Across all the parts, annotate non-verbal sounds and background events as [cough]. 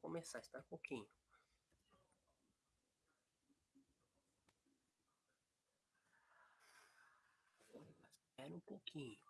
Começar, está um pouquinho. Espera um pouquinho.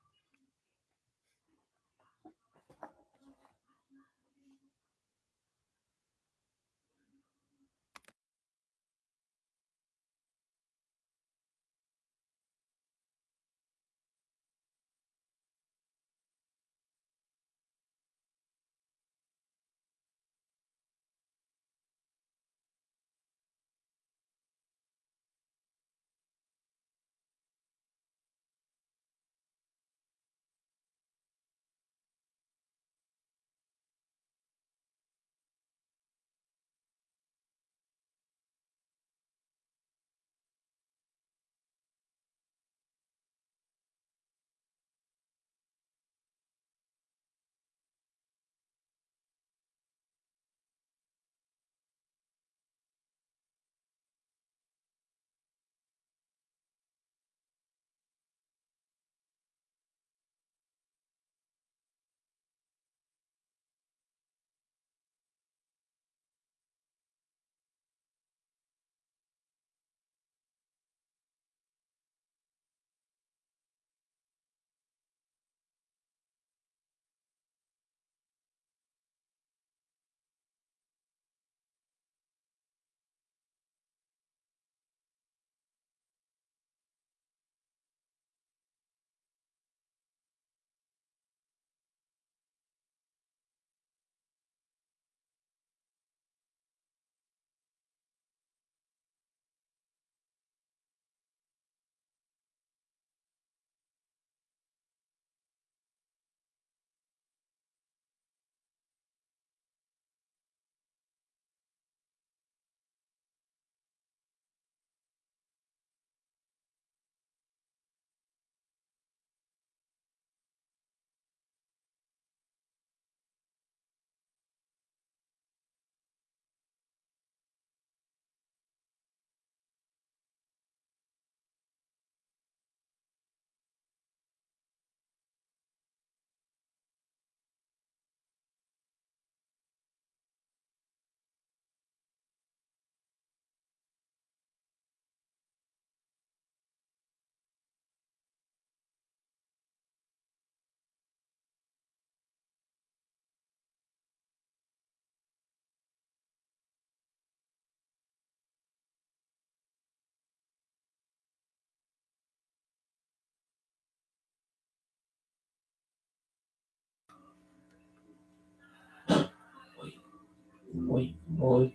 Oi, oi,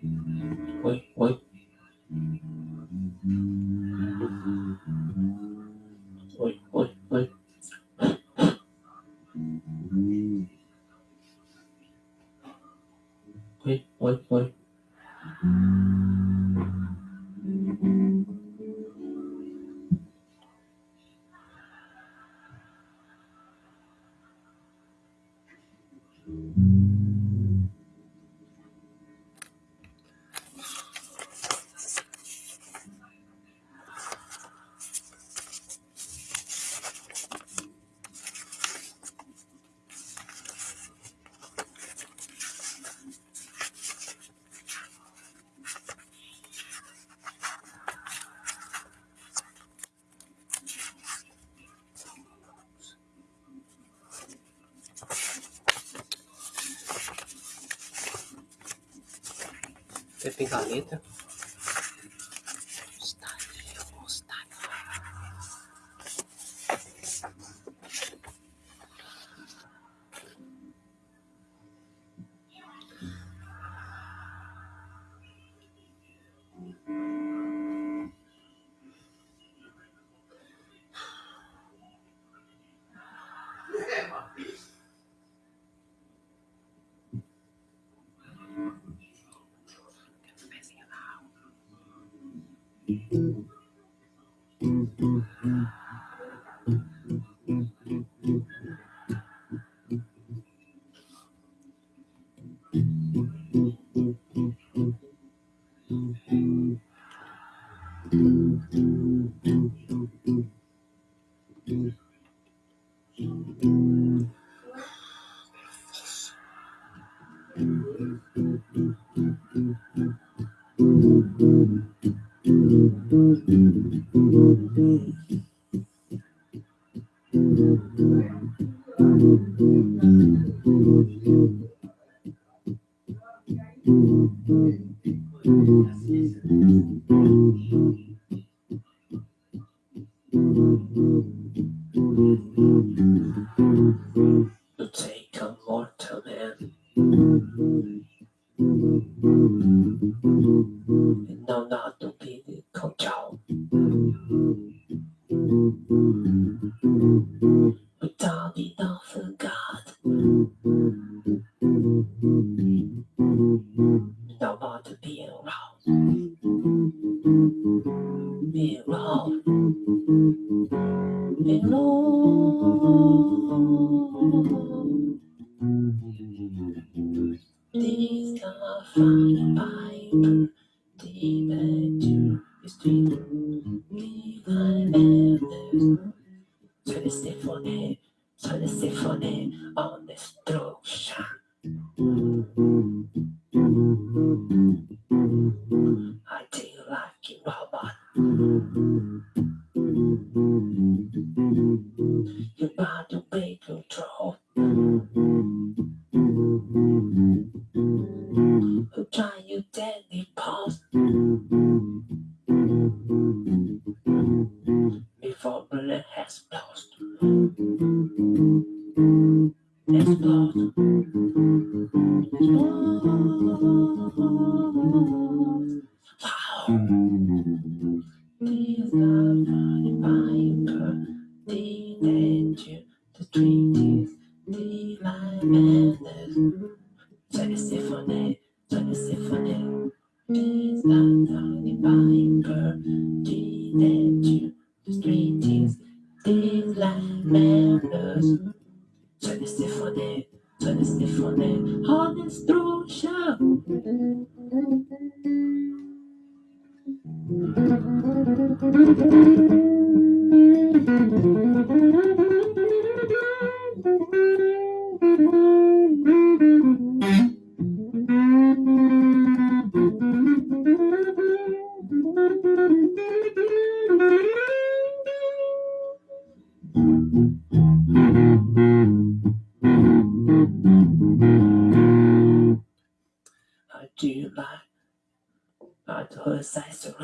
oi. Oi, Você tem a. The these D-line madness. Try to sit on it, try to sit on it. Please not down Viper, D-Neptune. The street is D-line madness. Try to sit on for them, all this. Thank you. I do like, I do a sense of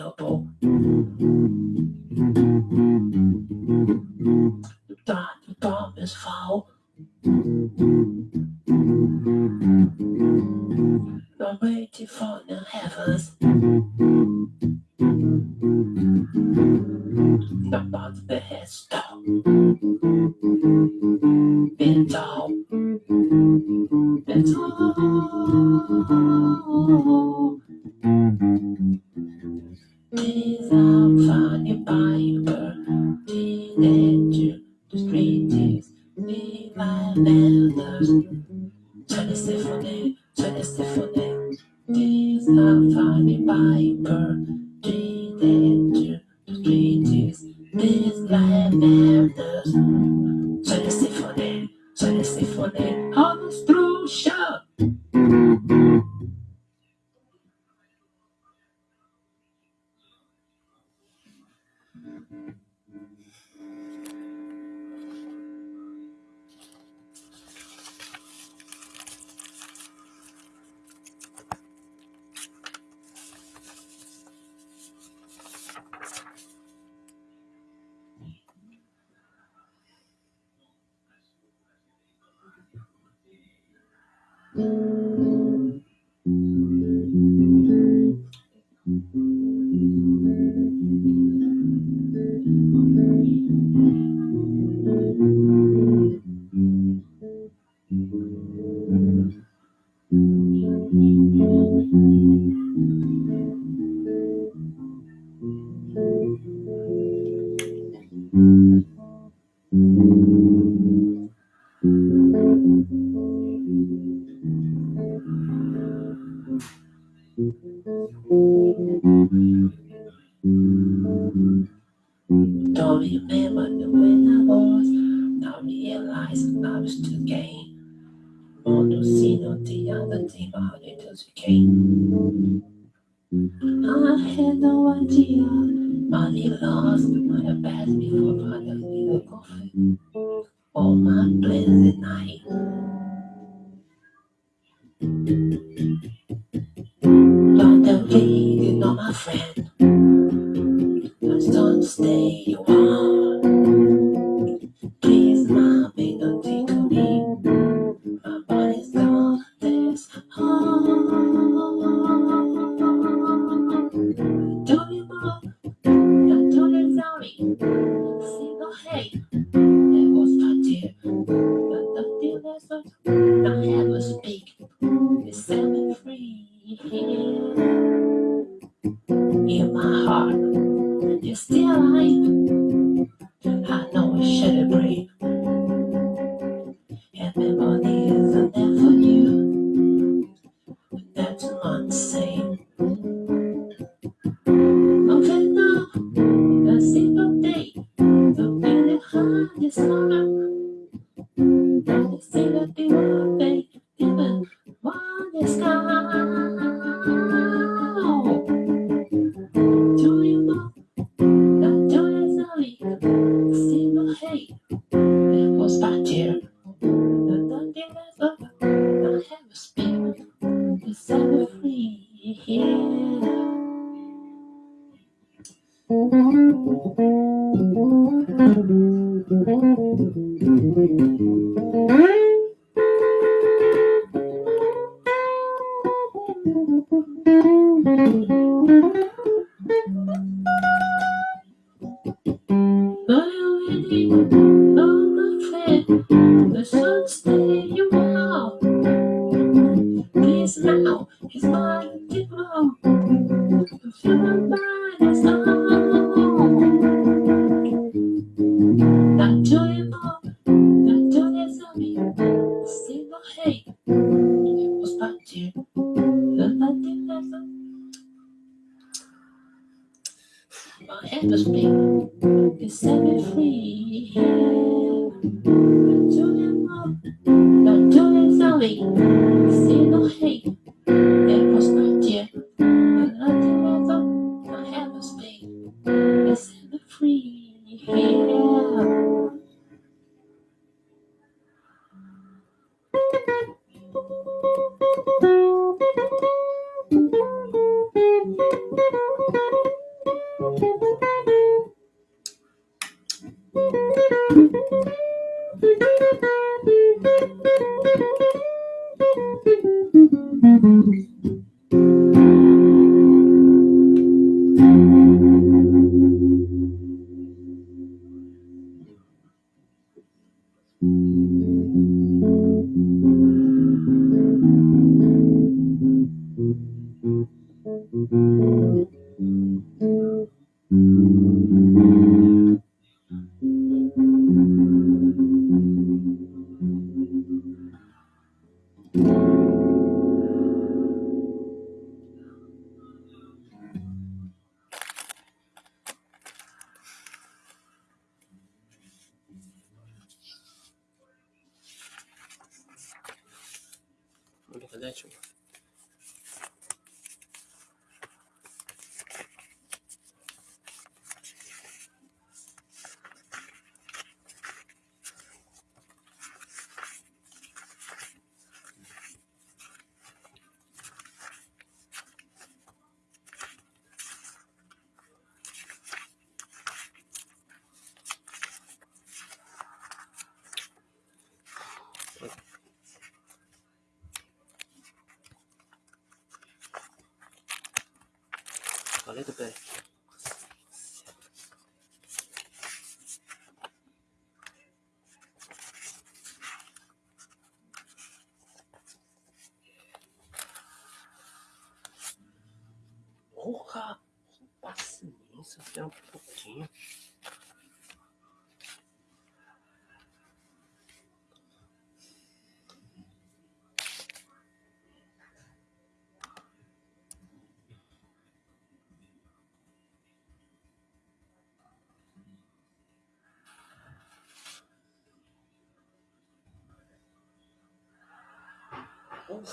对不对？ну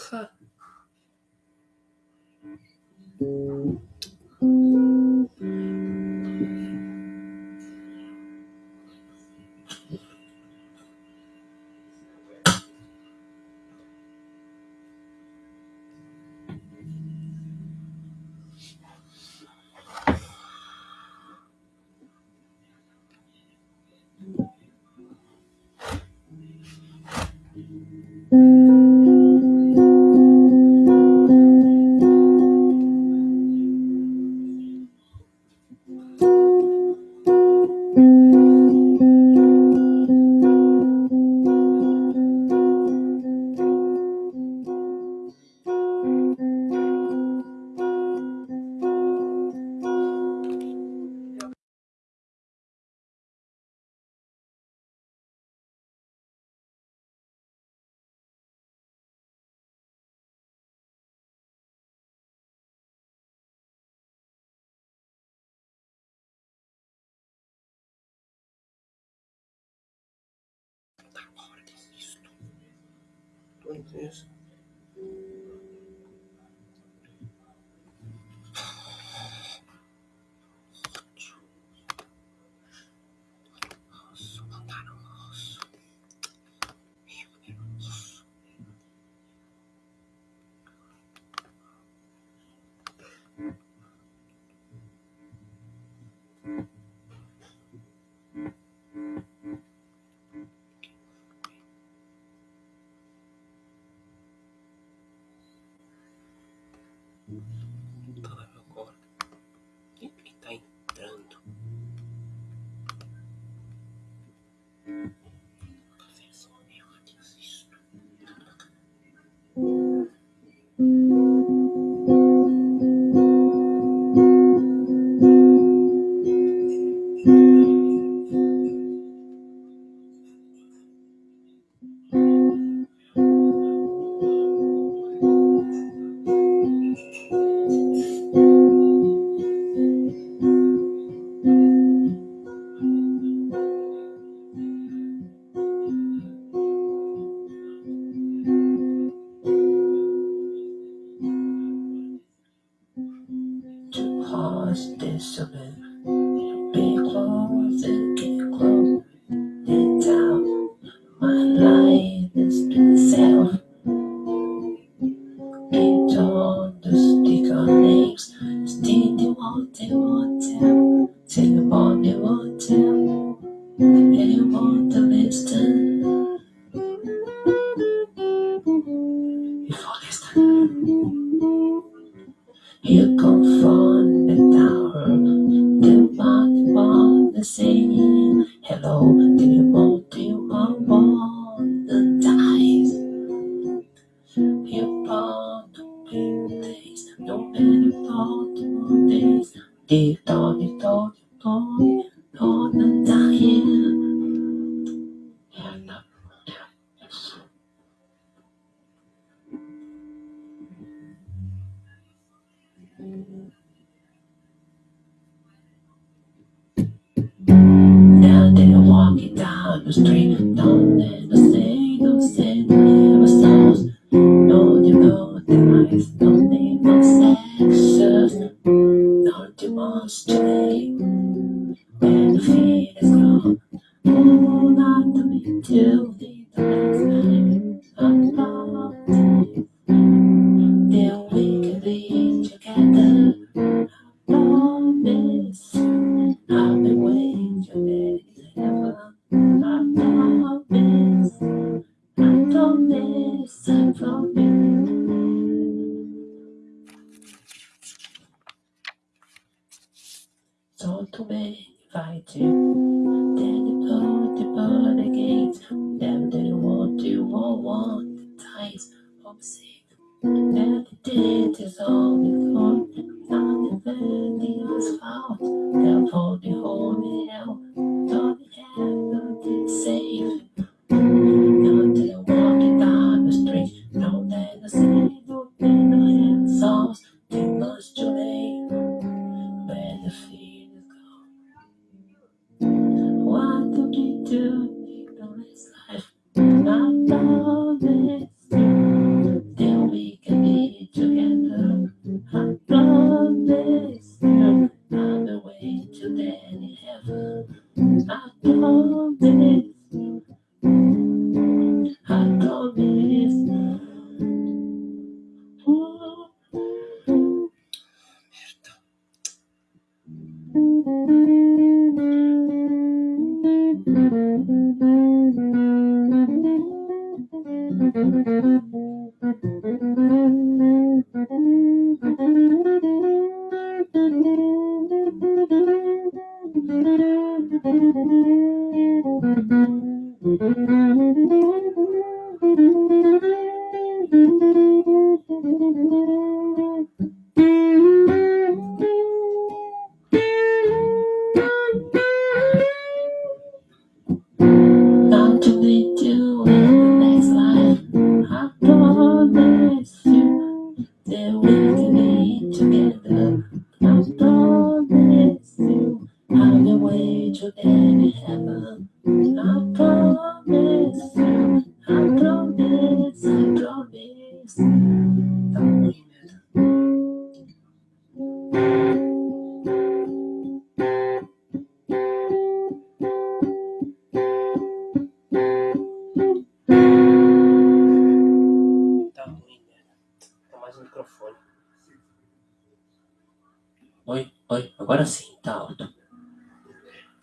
Agora sim, tá alto.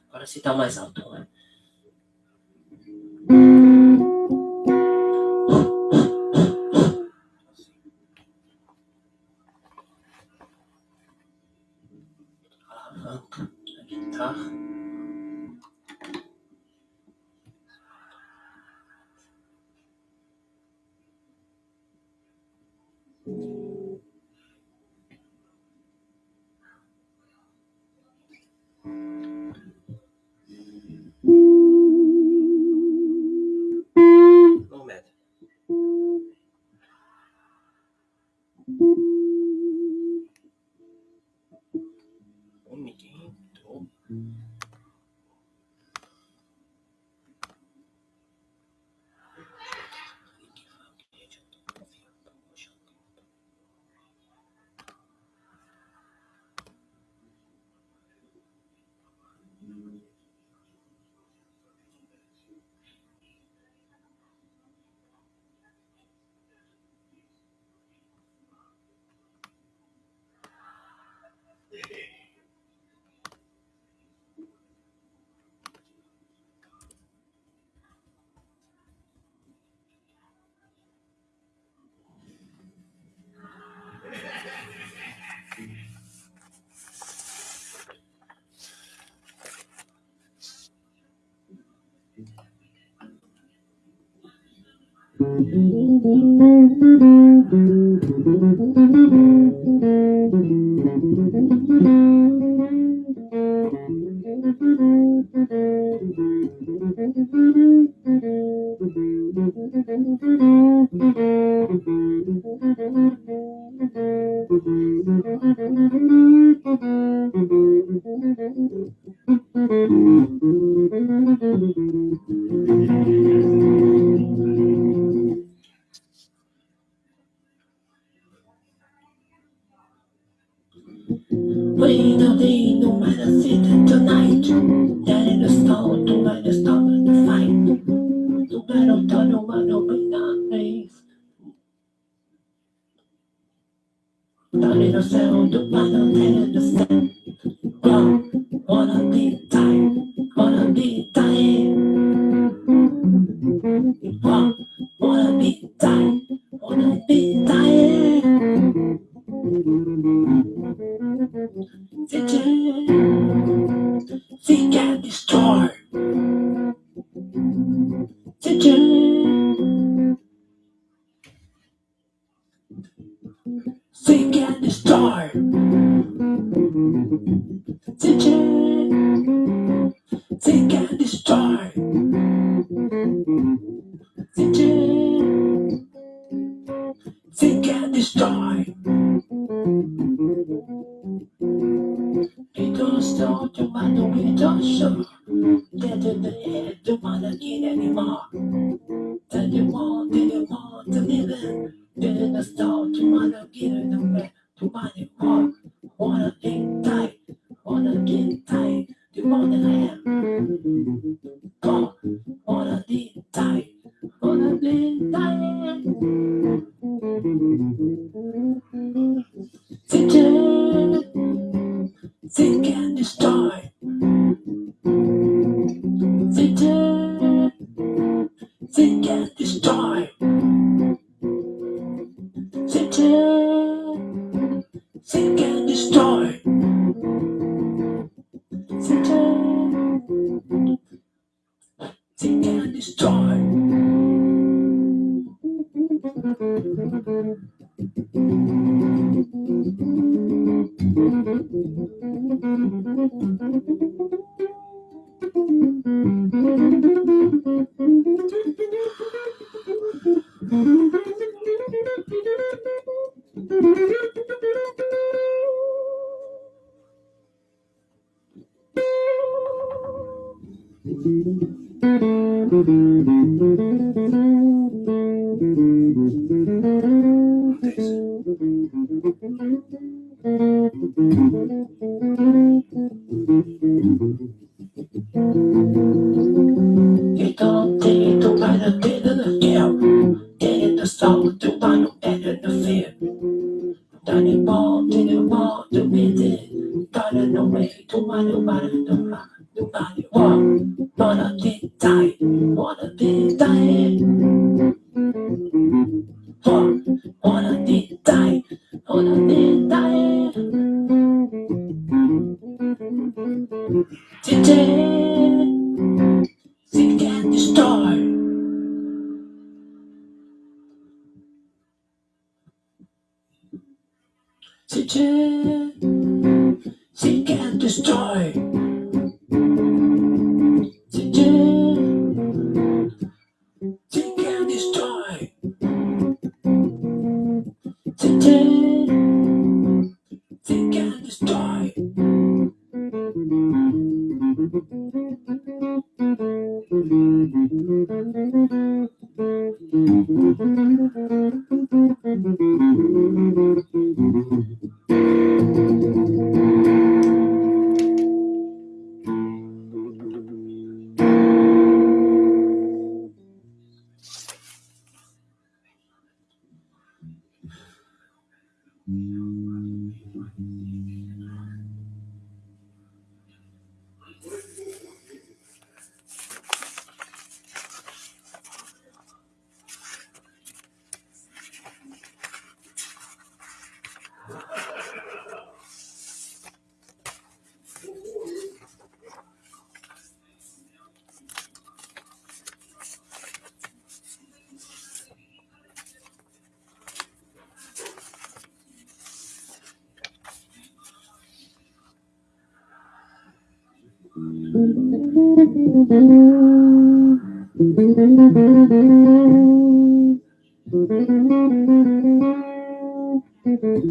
Agora sim tá mais alto. な。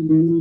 When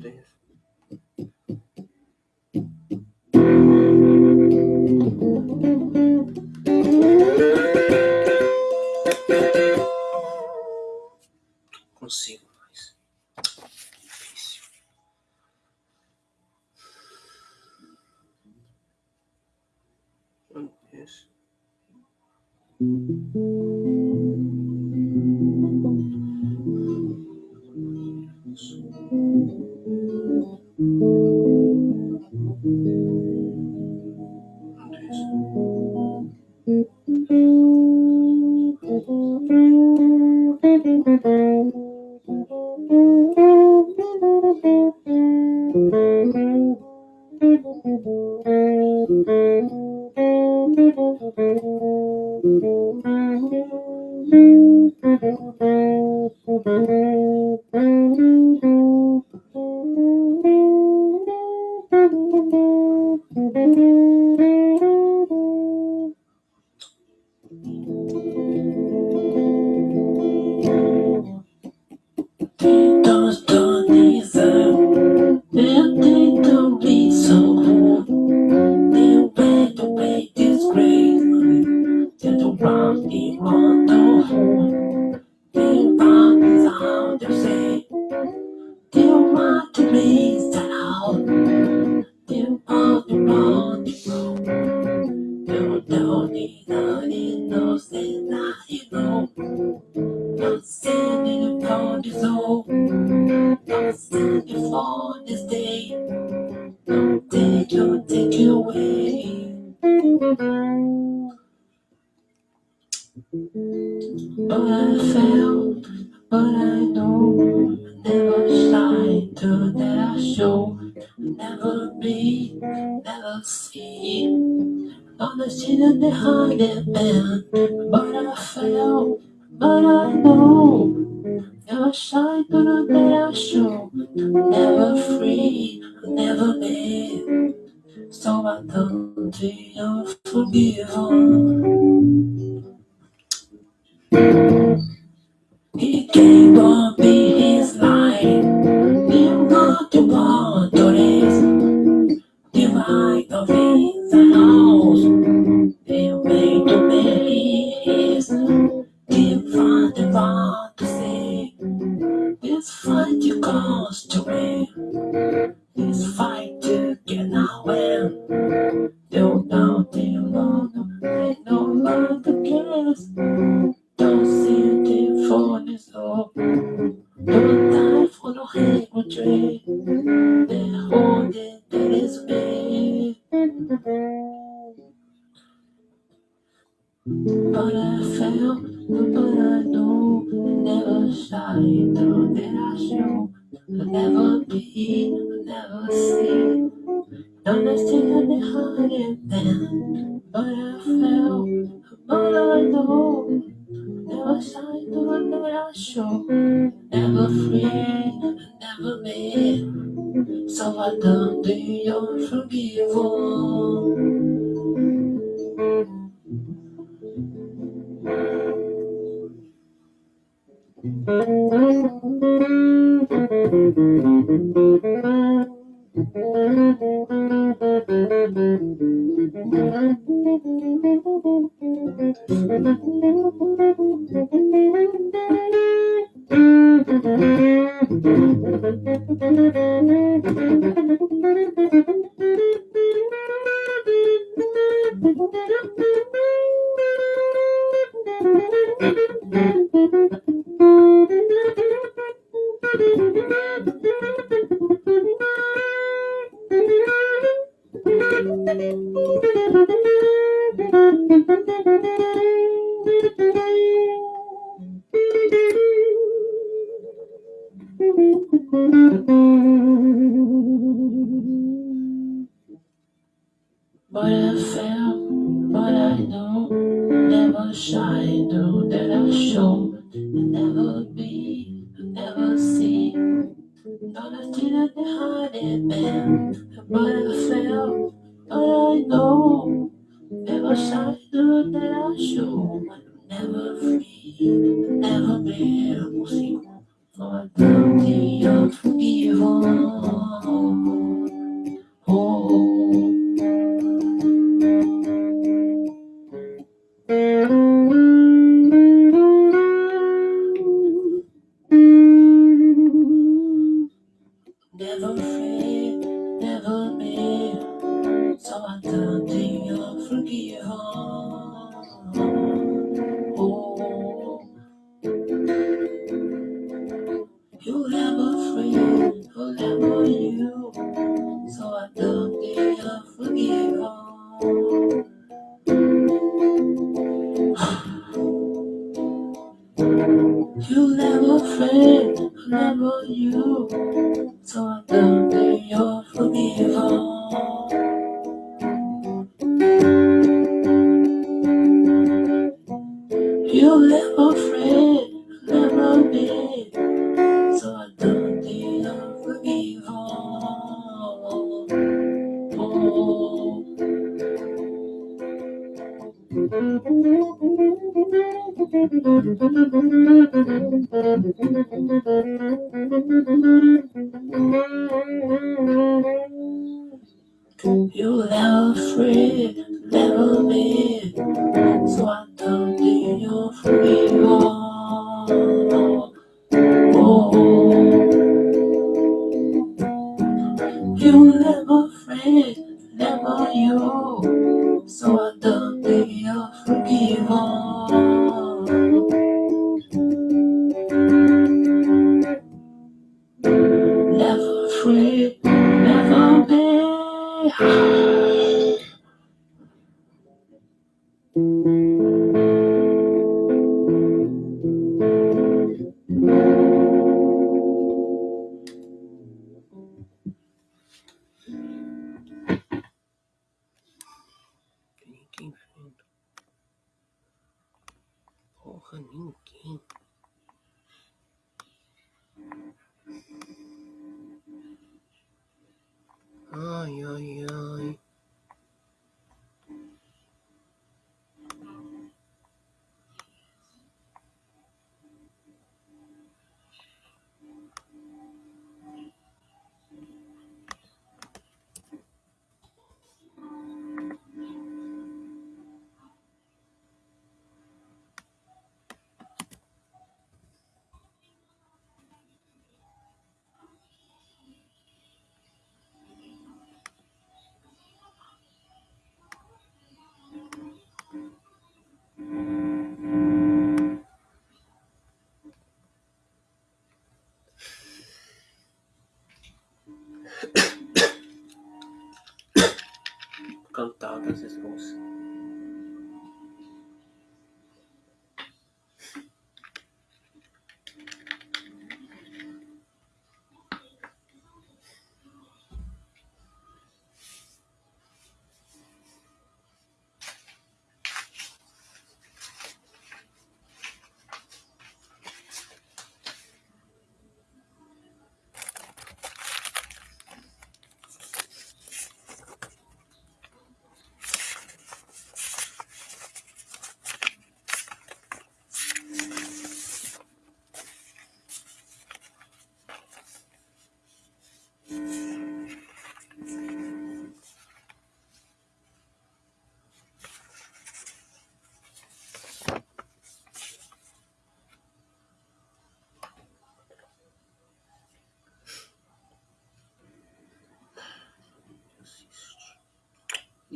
对。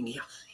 So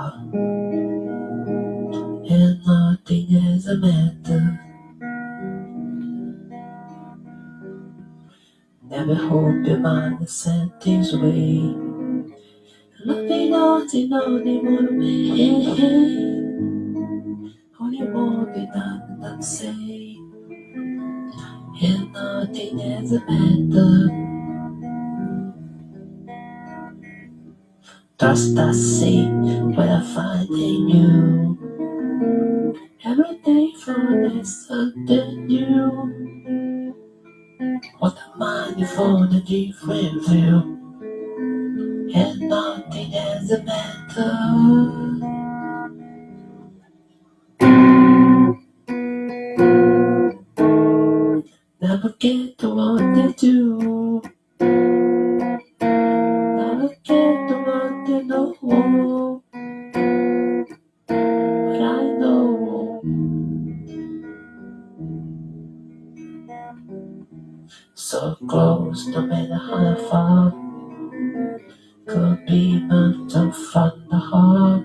And nothing is a matter. Never hope your mind is set things away. Nothing nothing only one way. Only one be done than say. And nothing is a matter. Trust I see what I find in you. Every day for this something new. What a the different view. And nothing is a matter. Never get what they do. So close, no matter how far. Could be mountain from the heart.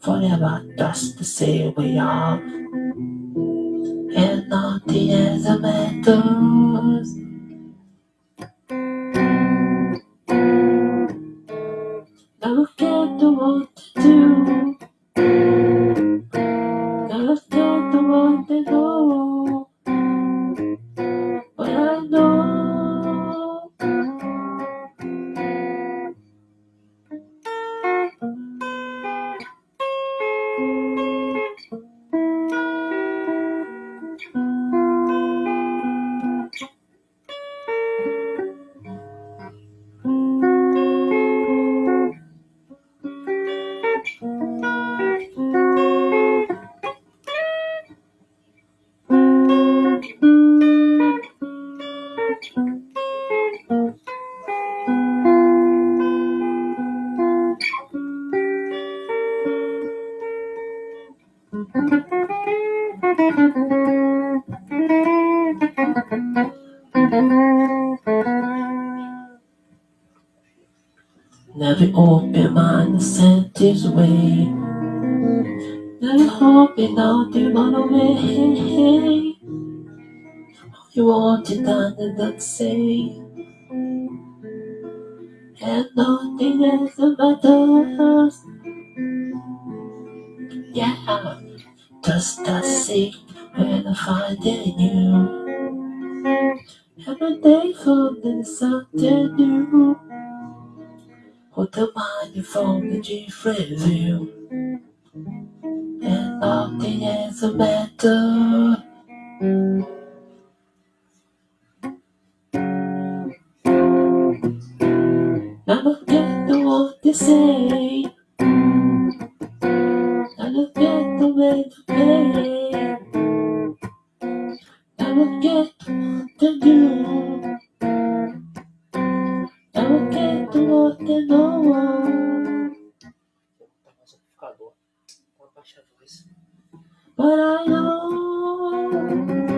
Forever trust the same we are. And nothing else matters. This way. Never hoping out the run away. You want it done and not say. And nothing else matters. Yeah, just a seek when I find in you. Every day finding something new. What the mind from the G review And nothing is a matter I'm not getting what they say I don't get the way to play. I don't get what to do. I don't get they know. But I know.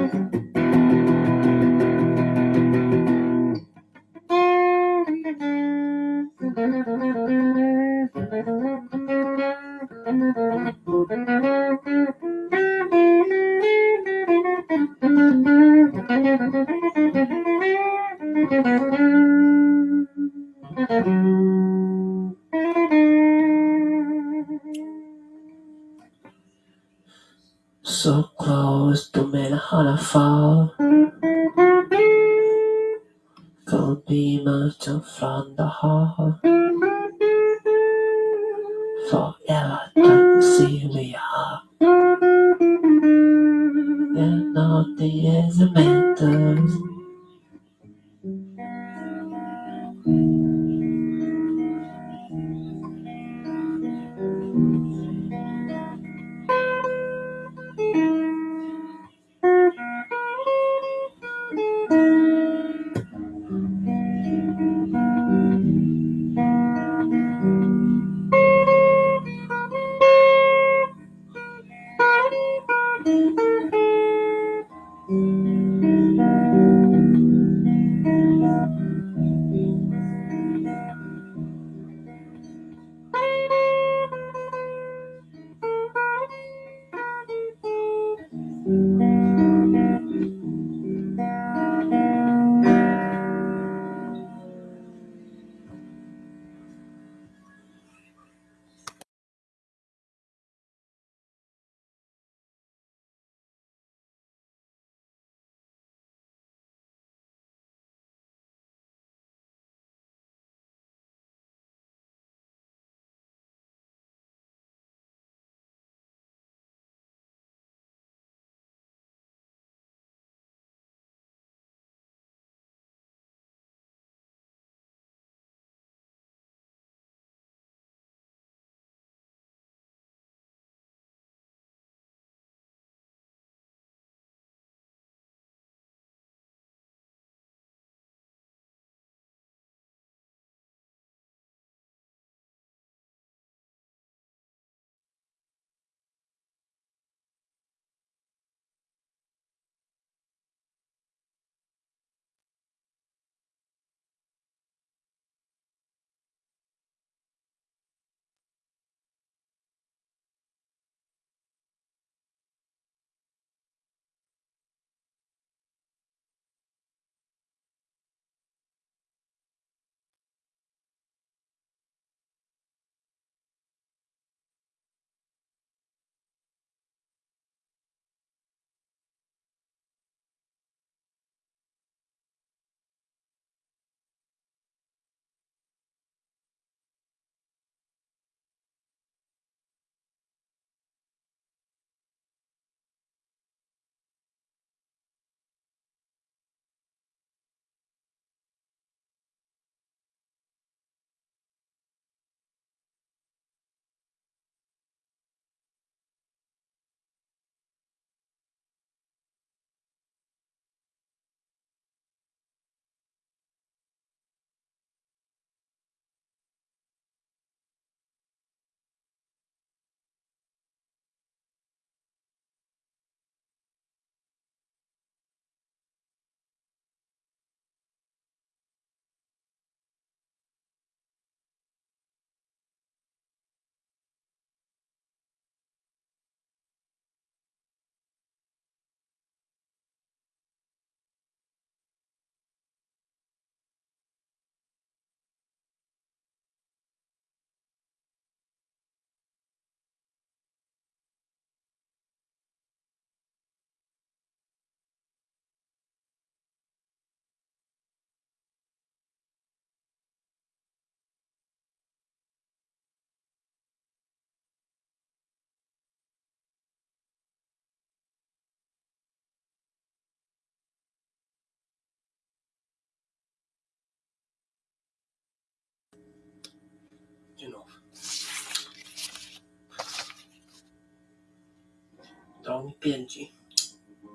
编辑。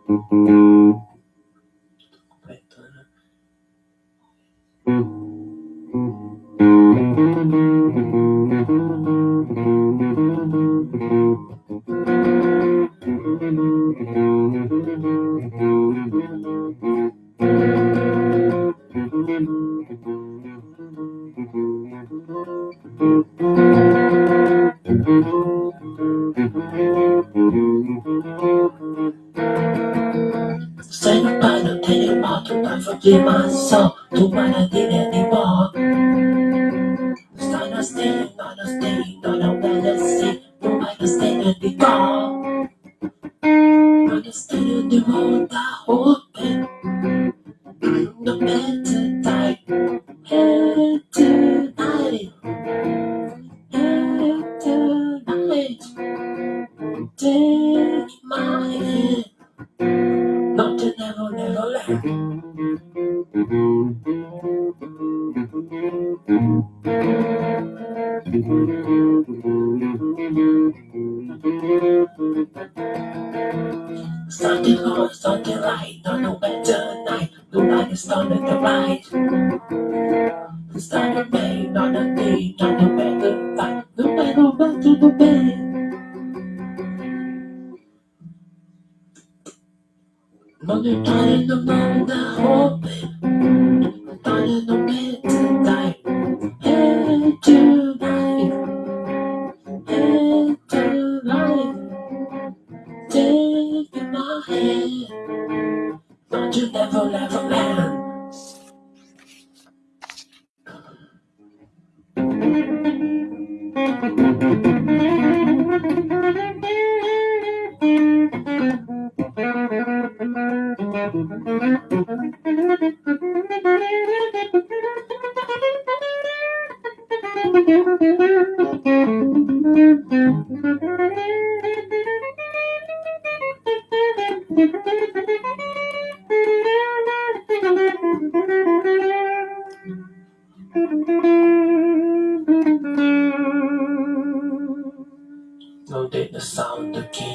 嗯嗯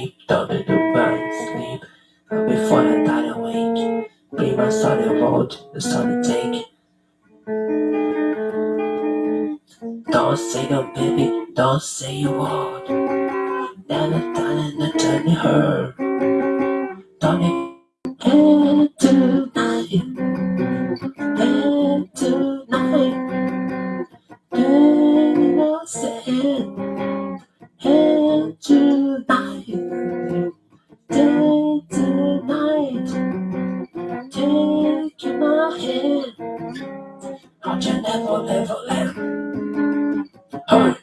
sleep, let the burn, sleep. And before I die awake, bring my sorry road, the sorry take. Don't say no, baby, don't say you won't. Never done and I'm turning her. Don't you tonight, and tonight, and I'll say it tonight, day. Take my hand, I'll never, never land. Hurry.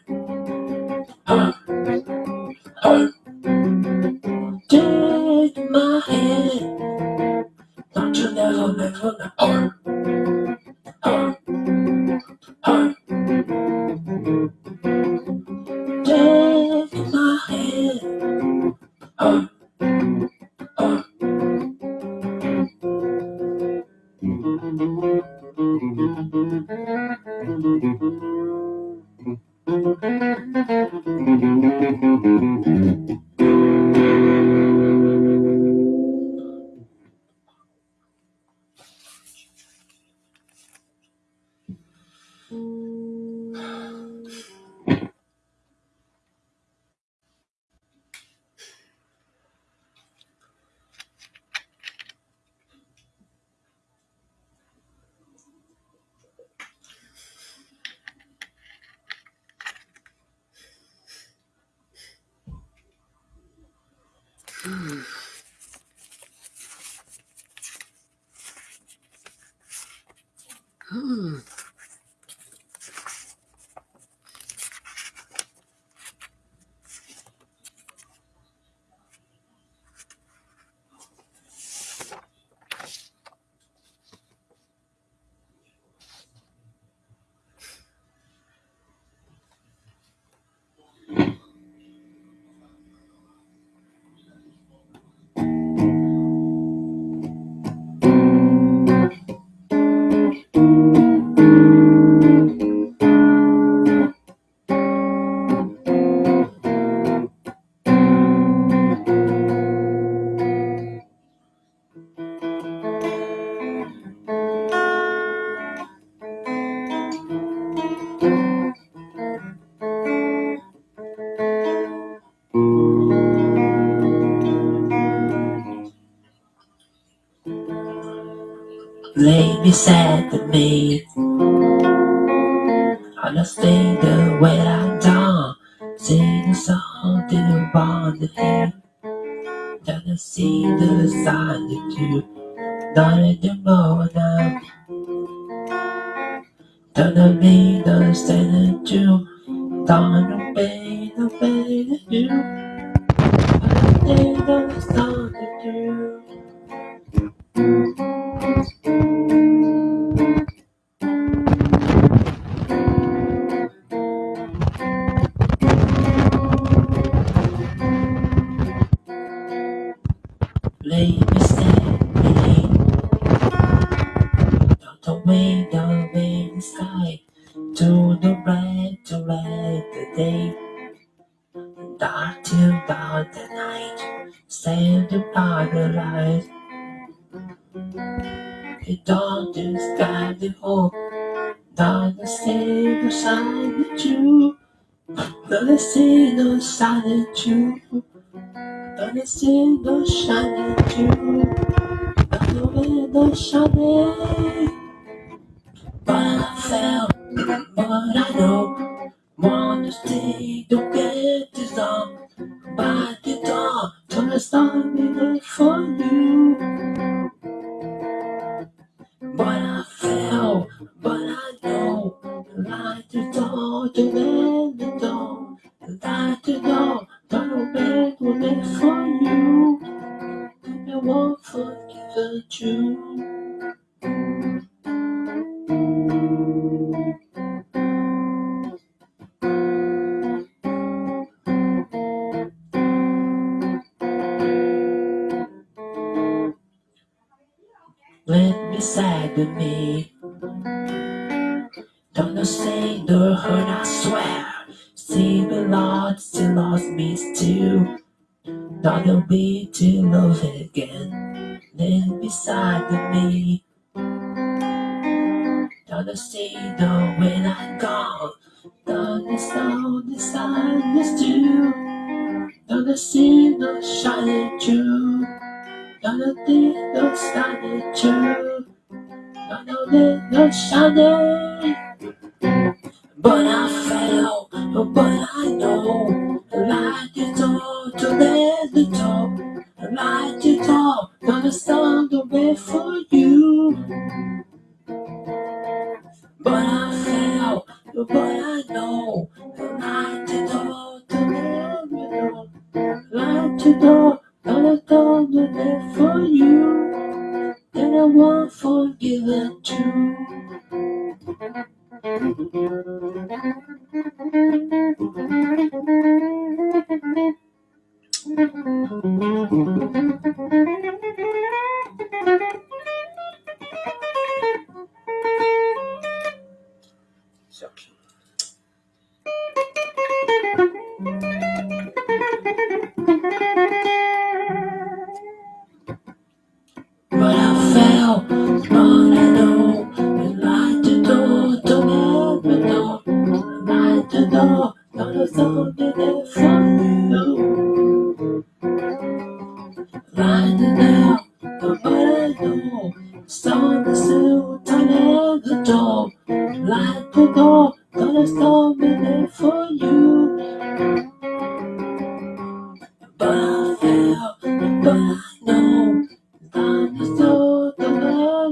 be said. Out the the sky. To the right, to right, the day. Dark till dark the night. Save the by the light. It don't describe the hope. Don't say the sign that you. Don't see no sign that you. Don't see no shine that you. Don't know no shine. I felt, but I know. Wanna stay, don't get on. By the door, turn the storm in for you. But I fell, but I know. Light the door, to let the door. Light the door, turn bed will make for you. I won't forgive you. Me me. Don't say the hurt, I swear. See the Lord still lost me still. Not a way to love again. Then beside me. Don't see the when I go. Don't sound the silence too. Don't see the shining true. Don't see the shining true. Don't see the shining. But I fell, but I know. Like the door to let the. Like the door, gonna stand the way for you. But I fell, but I know. Like the door to let door. Like the door, gonna stand the way for you. And I won't forgive it too. Shocking. But I fell, but I know. Like the door, don't let the door. Like the door, gonna stand there for you. Like the door, but I know. Stand still, don't let the door. Like the door, gonna stand there for you. But I fell, but I know.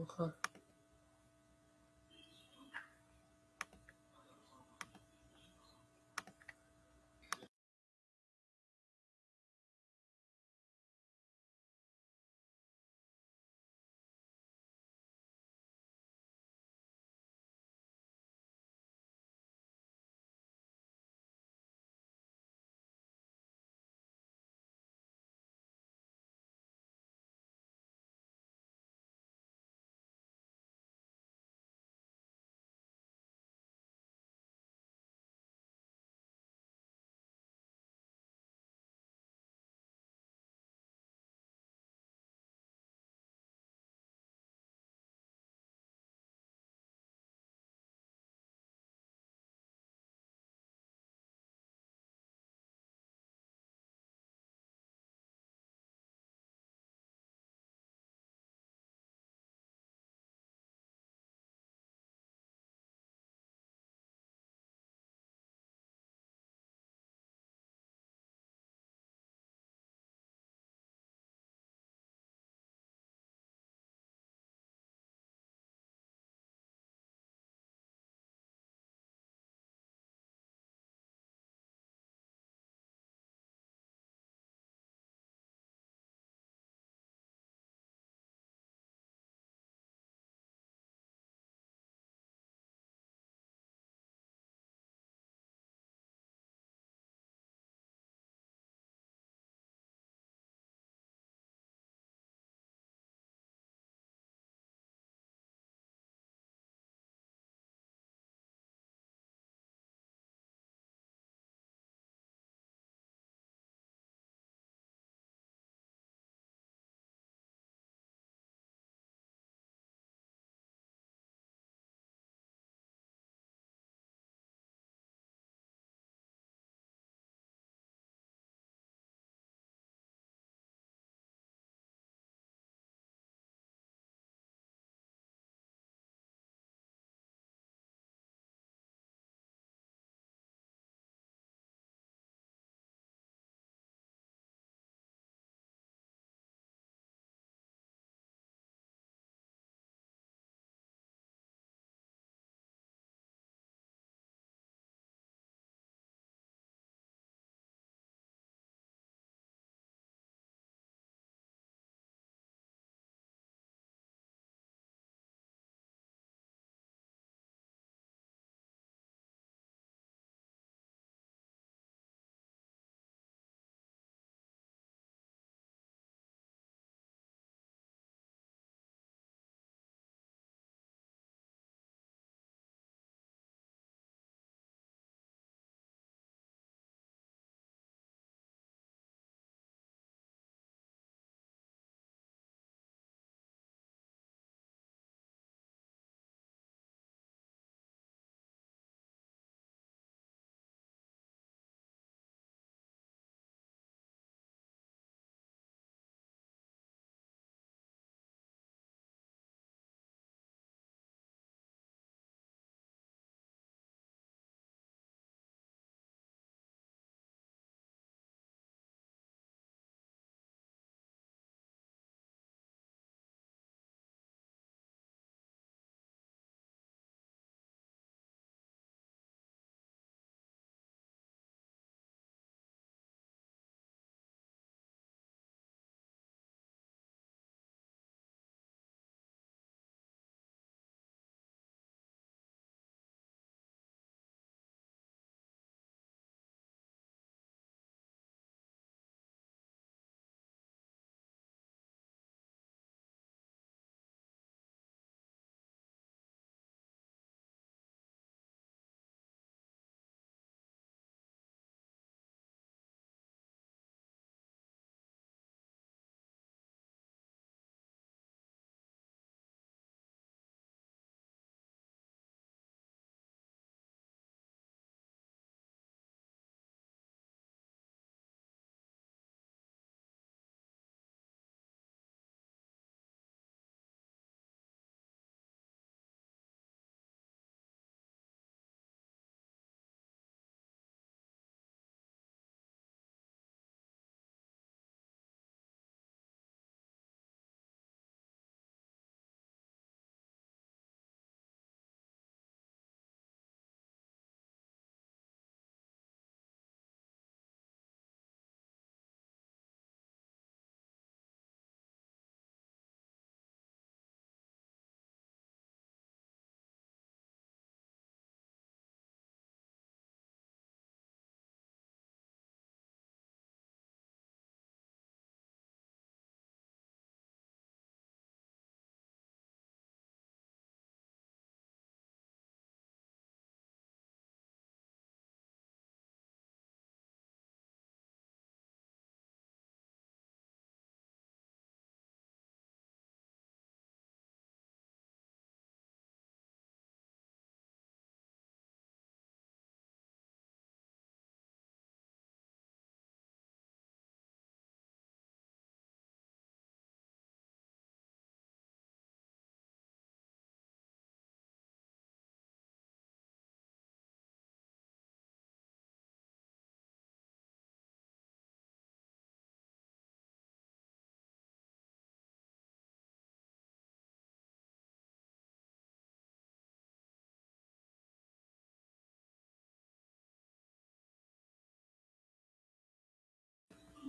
Okay. Don't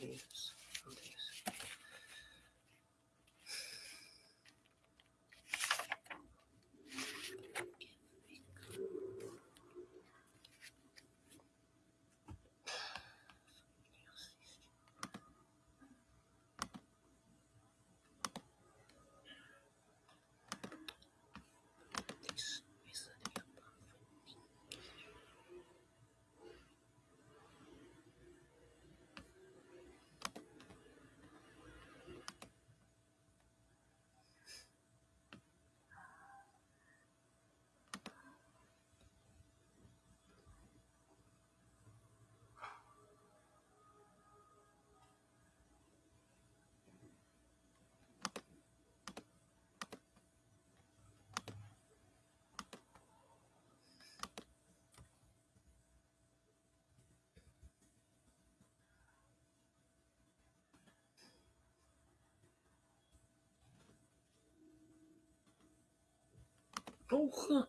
Yes. ど喝。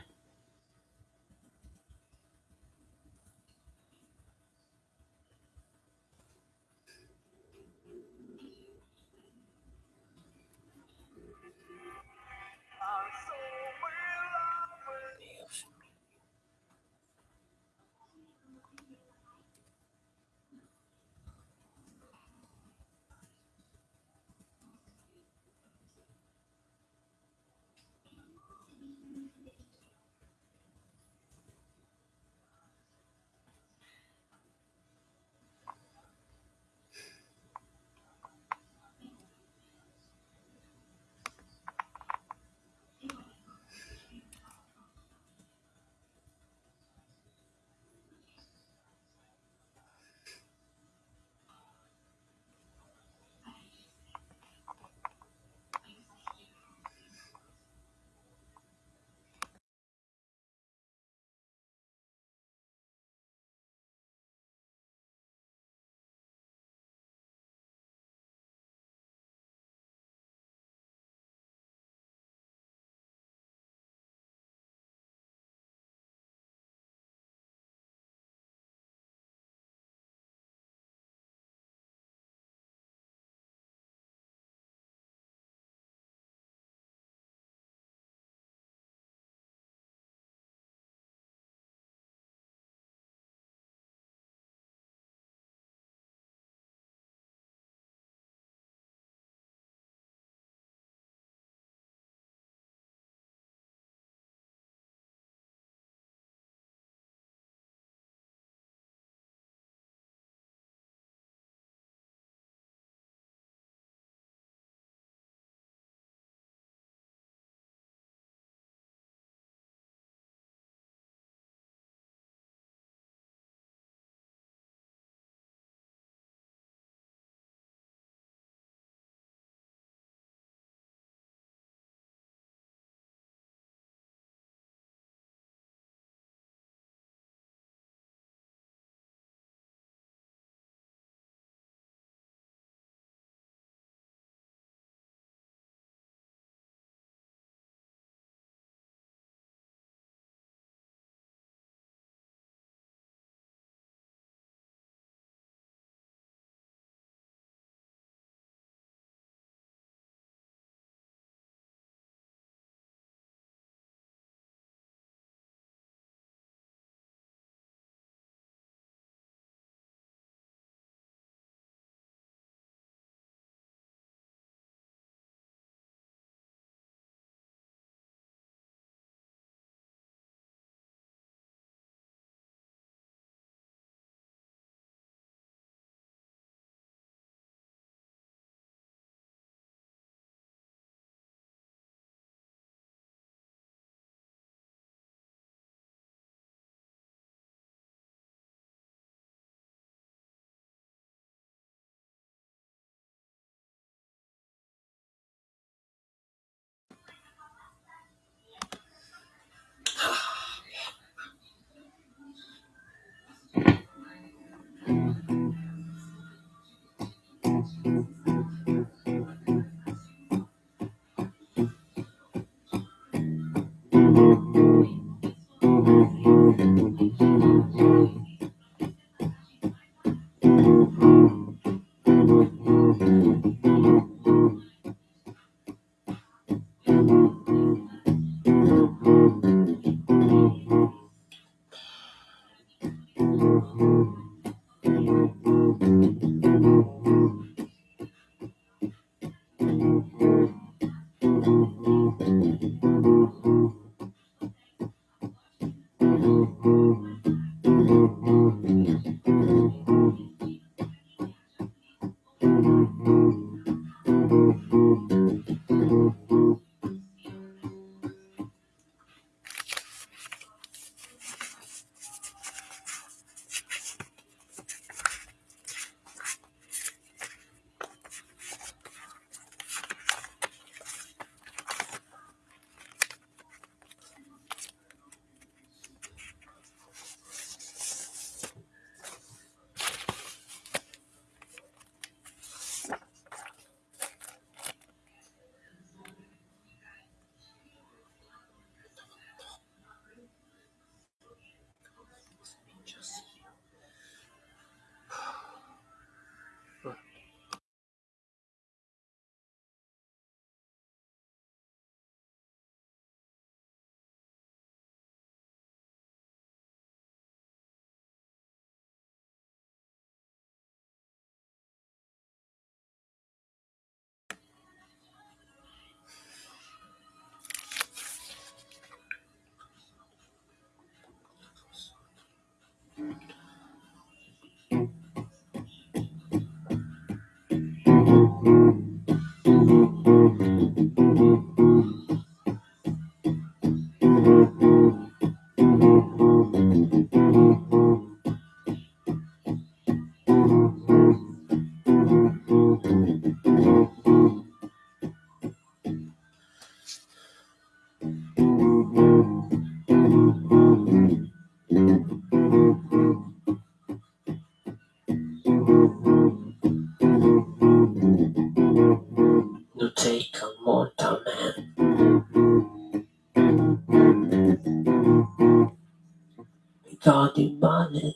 money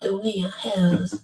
The water near hills.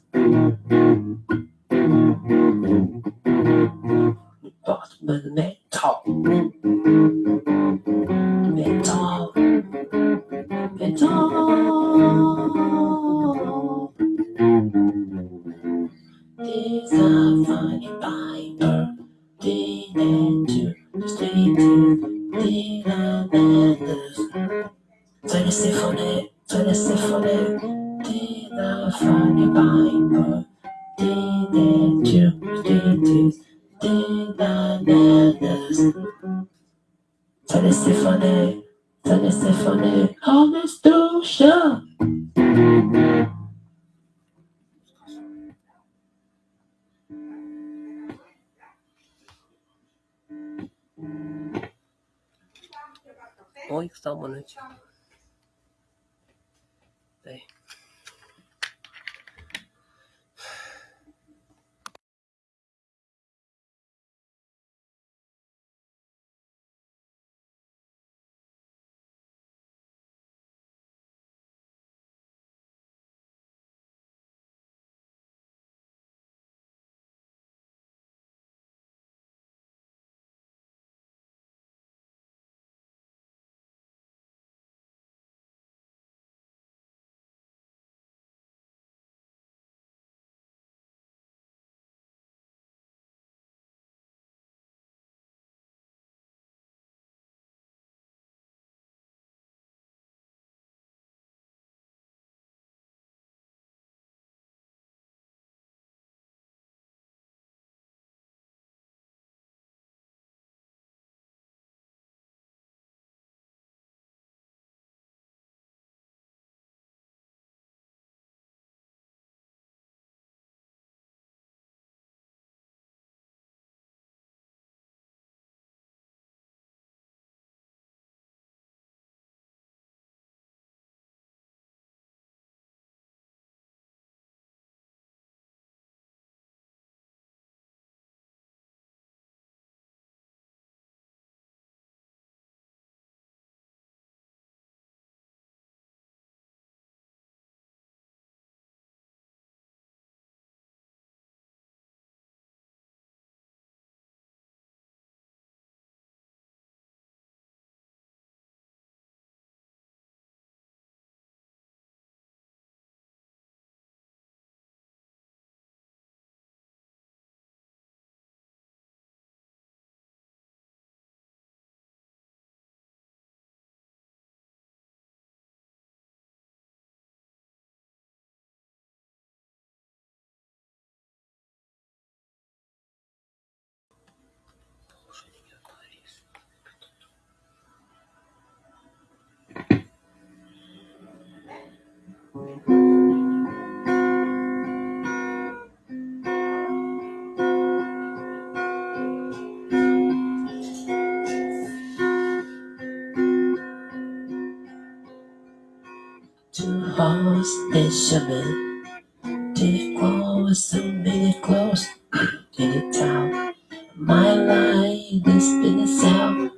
Isabel. Did it close, made it close, did it out. My life has been a sound.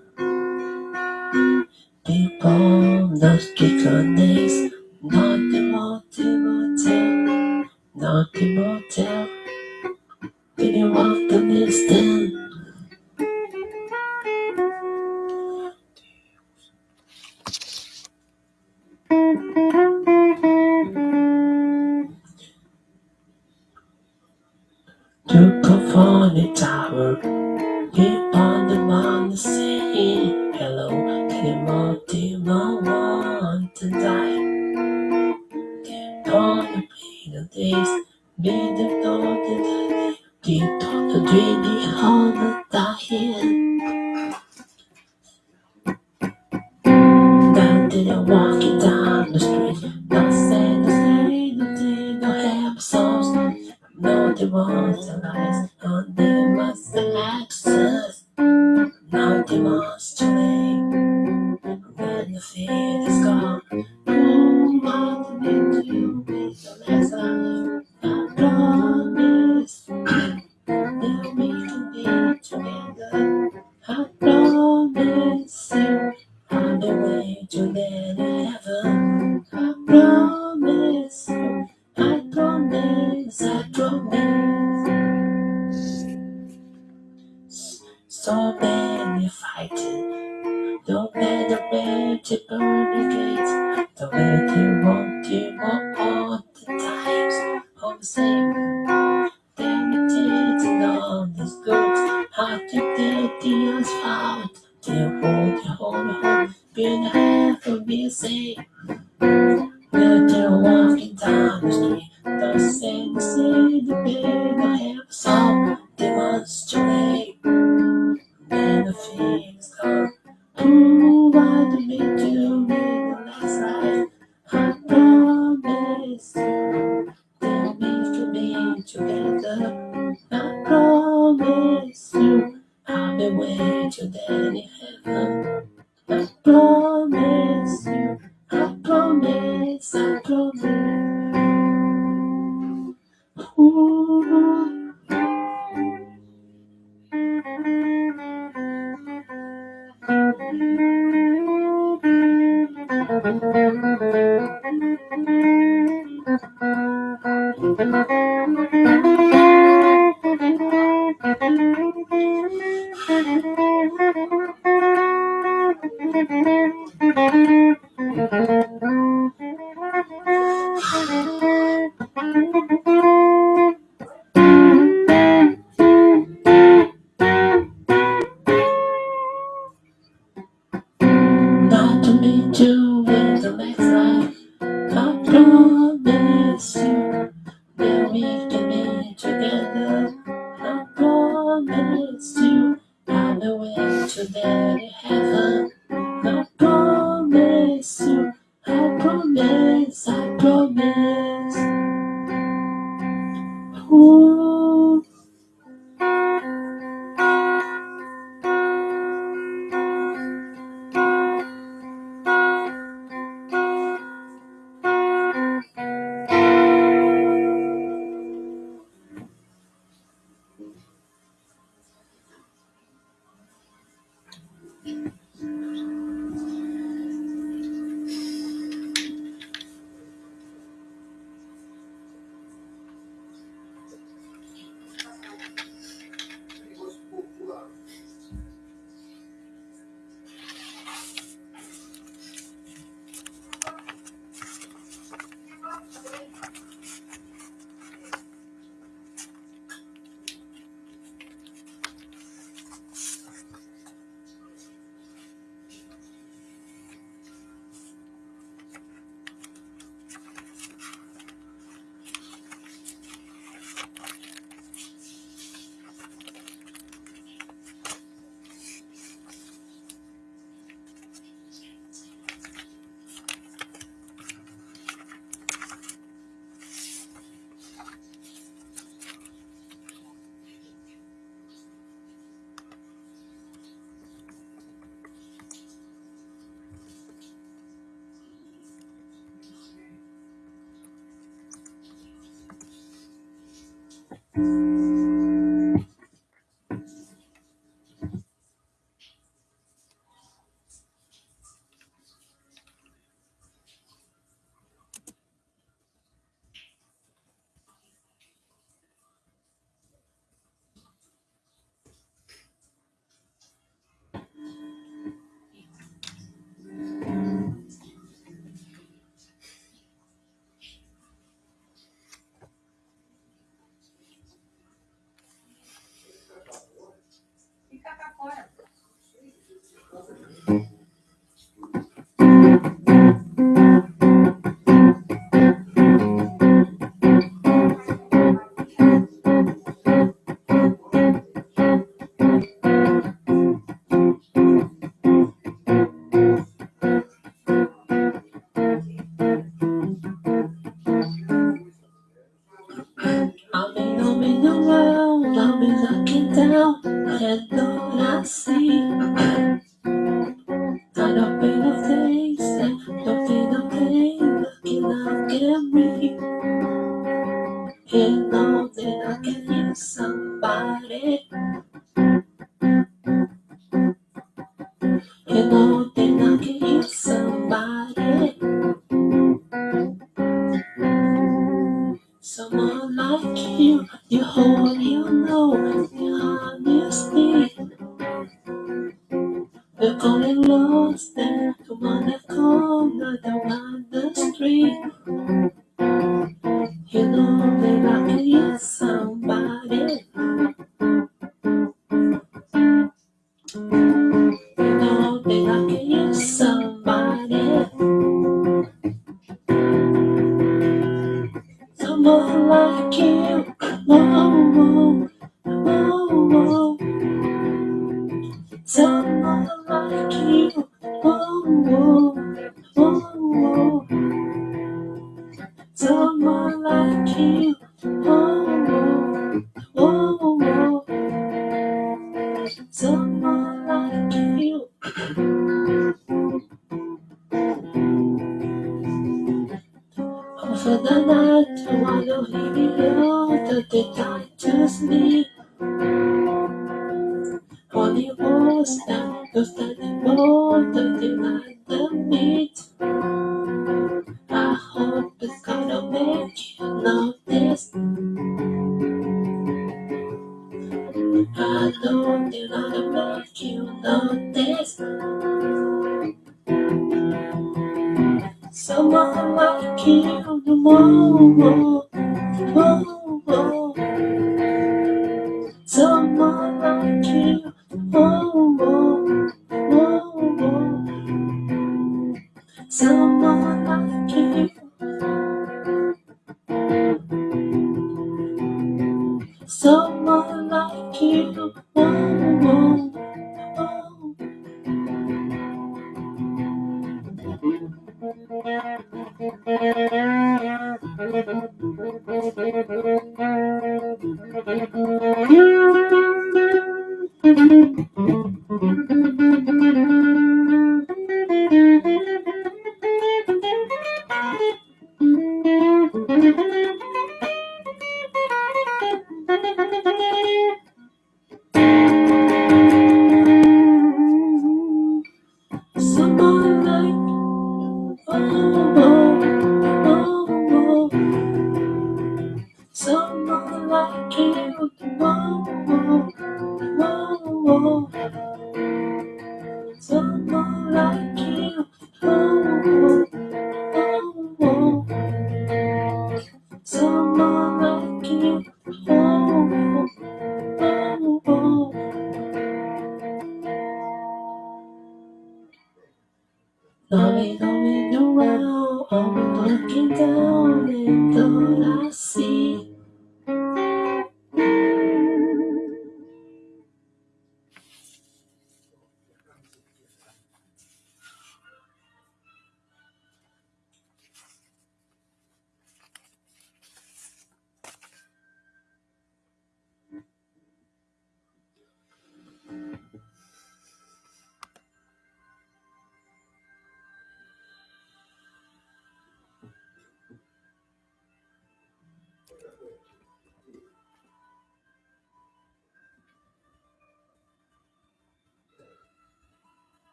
Música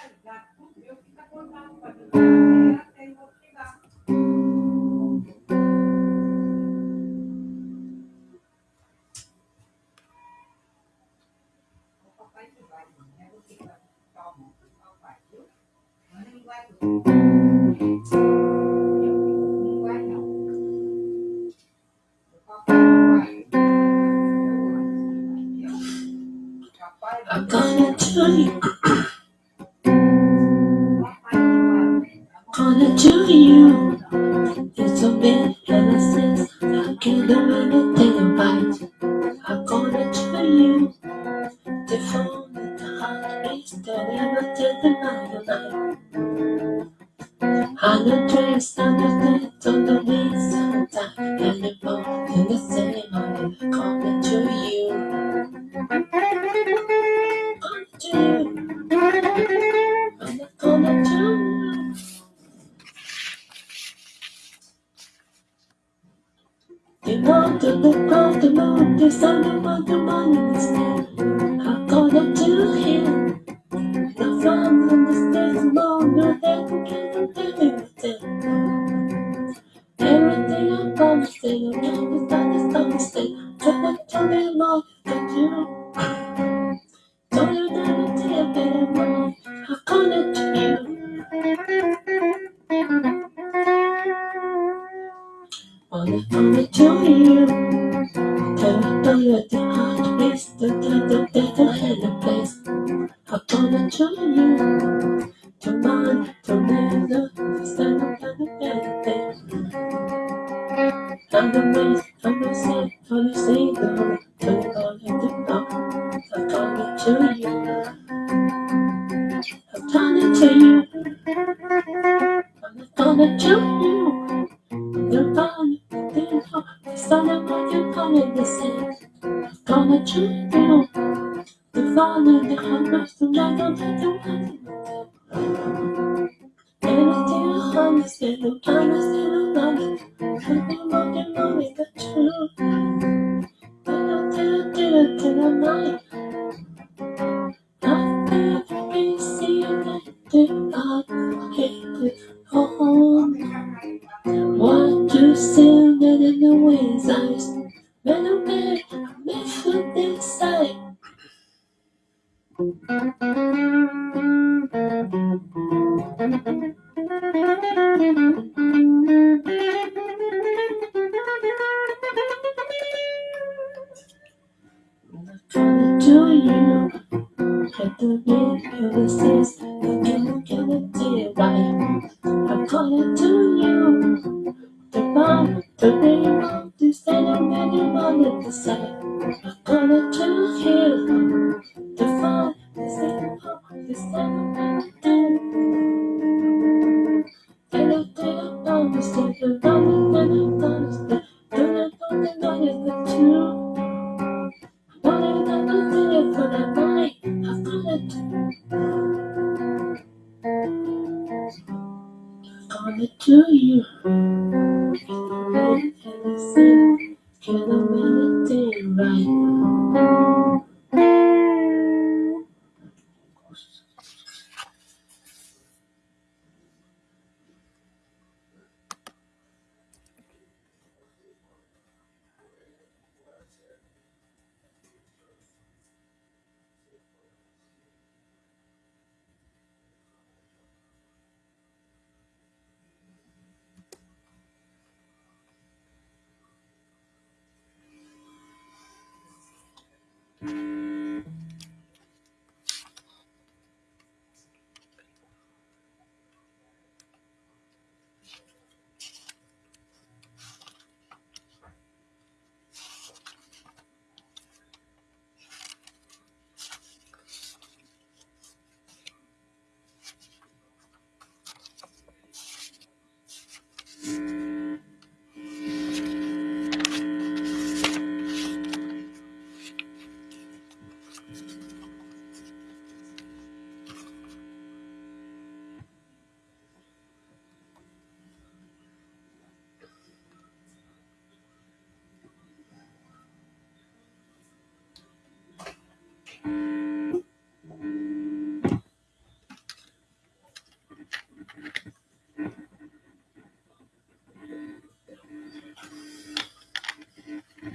fiscalizar tudo, meu fico acordado com a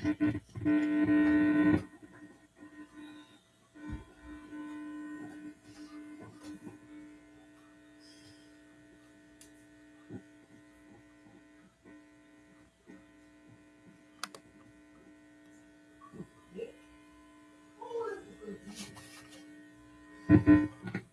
Mm-hmm. [laughs]